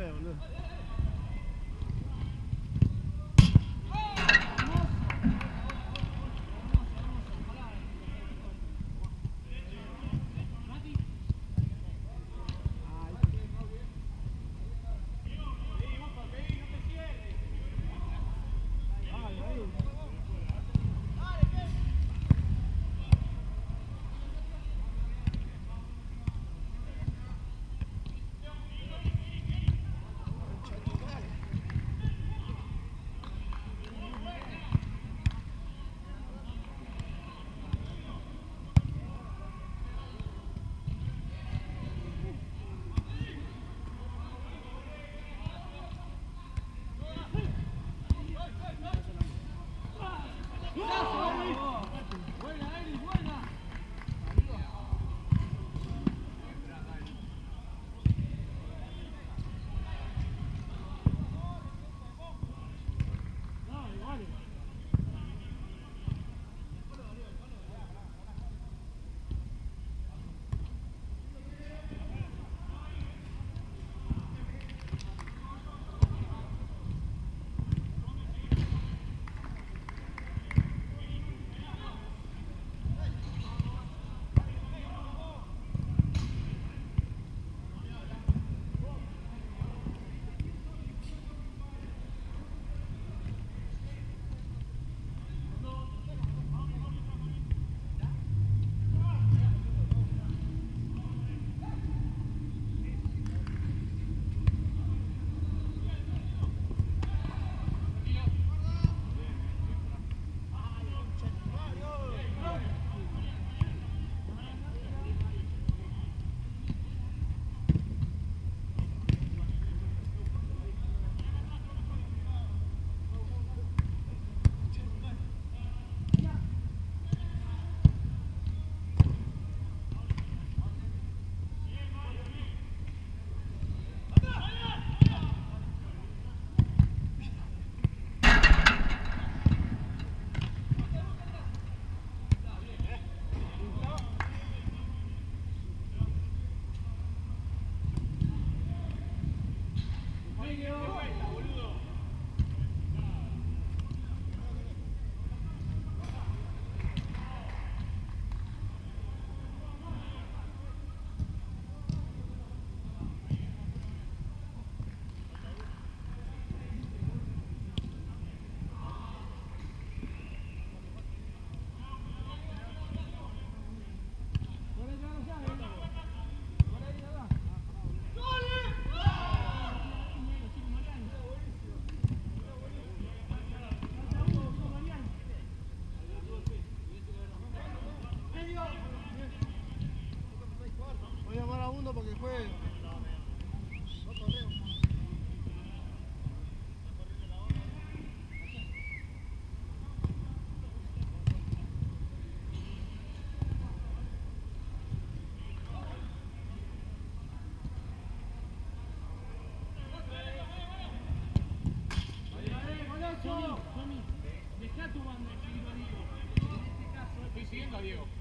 se ve, A Diego.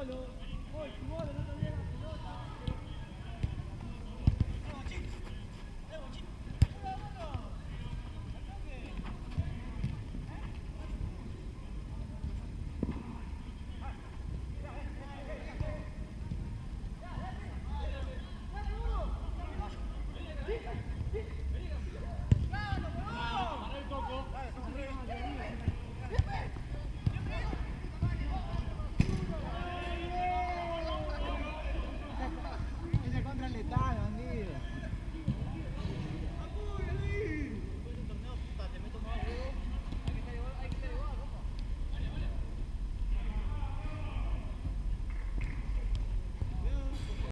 solo.